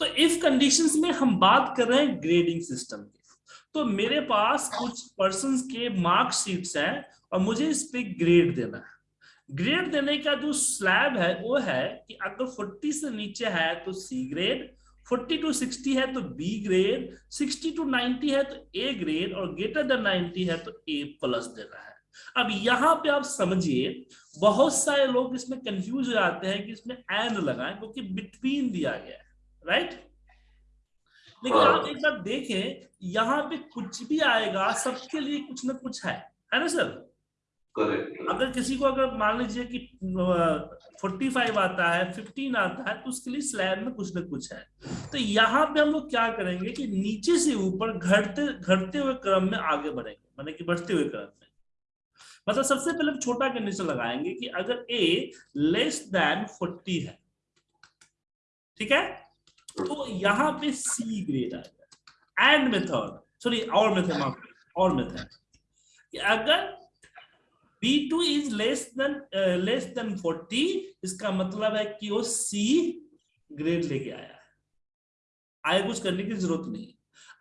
तो if conditions में हम बात कर रहे हैं ग्रेडिंग सिस्टम की। तो मेरे पास कुछ पर्सन के मार्कशीट्स हैं और मुझे इस पे ग्रेड देना है। ग्रेड देने का जो स्लैब है, वो है कि अगर 40 से नीचे है तो सी ग्रेड 40 टू 60 है तो बी ग्रेड 60 टू 90 है तो ए ग्रेड और ग्रेटर देन 90 है तो ए प्लस देना है। अब यहाँ पे आप समझिए, बहुत सारे लोग इसमें कंफ्यूज हो जाते हैं कि इसमें एंड लगाएँ, क्योंकि बिटवीन दिया गया है। राइट लेकिन हाँ। आप एक बार देखें यहाँ पे कुछ भी आएगा सबके लिए कुछ ना कुछ है। है ना सर? करेक्ट अगर किसी को अगर मान लीजिए कि फोर्टी फाइव आता है फिफ्टीन आता है तो उसके लिए स्लैब में कुछ ना कुछ है। तो यहाँ पे हम लोग क्या करेंगे कि नीचे से ऊपर घटते घटते हुए क्रम में आगे बढ़ेंगे। माने कि बढ़ते हुए क्रम में। मतलब सबसे पहले छोटा कंडीशन लगाएँगे कि अगर ए लेस देन फोर्टी है ठीक है? तो यहाँ पे सी ग्रेड आएगा एंड मेथड सॉरी और मेथड और मेथड अगर B2 is less than less than 40 इसका मतलब है कि वो C ग्रेड लेके आया। आगे कुछ करने की ज़रूरत नहीं।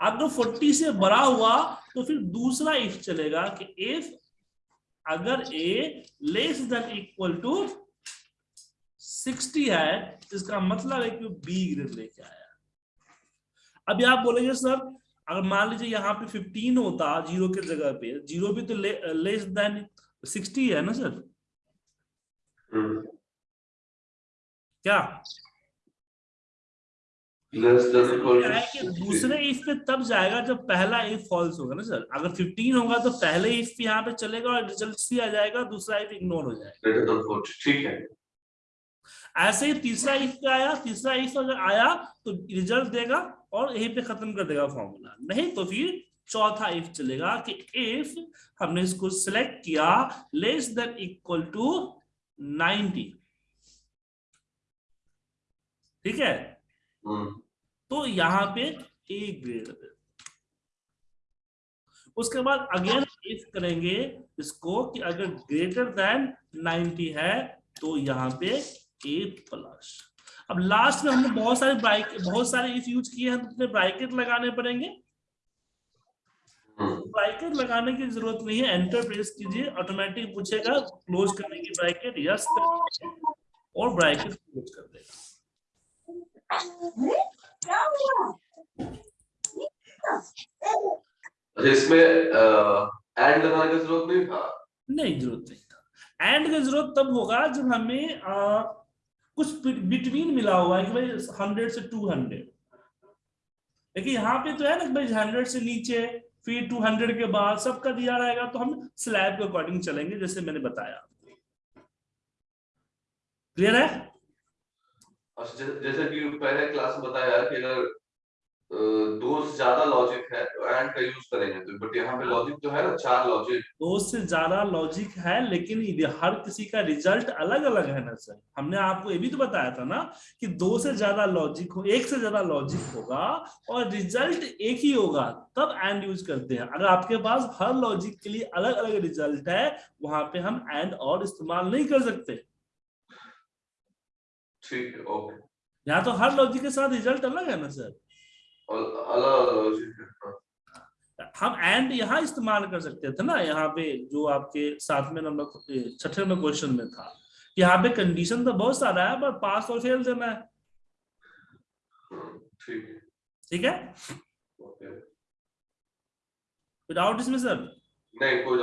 अगर 40 से बड़ा हुआ तो फिर दूसरा इफ़ चलेगा कि इफ़ अगर A less than equal to 60 है इसका मतलब है कि बी ग्रेड लेके आया। अभी आप बोलेंगे सर अगर मान लीजिए यहाँ पे 15 होता ज़ीरो के जगह पे ज़ीरो भी तो ले, लेस देन 60 है ना सर? क्या? इक्वल क्या दूसरे इफ़ पे तब जाएगा जब पहला इफ़ फॉल्स होगा ना सर? अगर 15 होगा तो पहले इफ़ यहाँ पे चलेगा और रिज़ल्ट सी आ जाएगा दूसरा इफ़ इग्नोर हो जाएगा। ग्रेटर देन 40 ठीक है। ऐसे ही तीसरा इफ़ पे आया तीसरा इफ़ अगर आया तो रिज़ल्ट देगा और यहीं पे खत्म कर देगा फॉर्मूला नहीं तो फिर चौथा इफ़ चलेगा कि इफ़ हमने इसको सिलेक्ट किया लेस देन इक्वल टू 90 ठीक है? हम्म। तो यहाँ पे ए ग्रेड उसके बाद अगेन इफ़ करेंगे इसको कि अगर ग्रेटर देन 90 है तो यहाँ पे ए प्लस अब लास्ट में हमने बहुत सारे ब्राइक बहुत सारे इफ़ यूज़ किए हैं तो उसमें ब्राइकेट लगाने पड़ेंगे। हम्म। ब्राइकेट लगाने की ज़रूरत नहीं है एंटर प्रेस कीजिए ऑटोमेटिक पूछेगा क्लोज करने की ब्राइकेट यस और ब्राइकेट क्लोज कर देगा। अच्छा इसमें एंड लगाने की ज़रूरत नहीं था? नहीं ज़रूरत नहीं था। एंड की ज़रूरत तब होगा जब हमें आ, कुछ बिटवीन मिला हुआ है कि भाई हंड्रेड से टू हंड्रेड लेकिन यहाँ पे तो है ना भाई हंड्रेड से नीचे, फिर टू हंड्रेड के बाद सबका दिया रहेगा तो हम स्लैब के अकॉर्डिंग चलेंगे, जैसे मैंने बताया। क्लियर है? अच्छा जैसे कि पहले क्लास में बताया कि अगर दो से ज़्यादा लॉजिक है तो का यूज़ करेंगे तो बट यहाँ पे लॉजिक जो है ना चार लॉजिक दो से ज़्यादा लॉजिक है लेकिन हर किसी का रिज़ल्ट अलग अलग है ना सर हमने आपको ये भी तो बताया था ना कि दो से ज़्यादा लॉजिक हो एक से ज़्यादा लॉजिक होगा और रिज़ल्ट एक ही होगा तब एंड यूज़ करते हैं। अगर आपके पास हर लॉजिक के लिए अलग अलग रिज़ल्ट है वहाँ पे हम एंड और इस्तेमाल नहीं कर सकते। ठीक है ओके यहाँ तो हर लॉजिक के साथ रिज़ल्ट अलग है ना सर और अलग लॉजिक। हम एंड यहाँ इस्तेमाल कर सकते थे ना यहाँ पे जो आपके सातवें नंबर छठे नंबर क्वेश्चन में था। यहाँ पे कंडीशन तो बहुत सारा है पर पास और फेल देना है। ठीक है? डाउट इसमें सर नहीं कोई